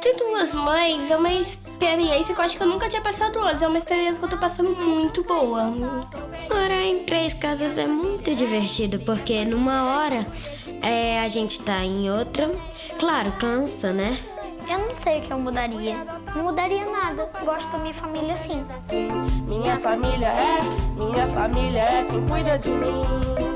Ter duas mães é uma experiência que eu acho que eu nunca tinha passado antes. É uma experiência que eu tô passando muito boa. Morar em três casas é muito divertido, porque numa hora é, a gente tá em outra. Claro, cansa, né? Eu não sei o que eu mudaria. Não mudaria nada. Gosto da minha família assim. Minha família é, minha família é quem cuida de mim.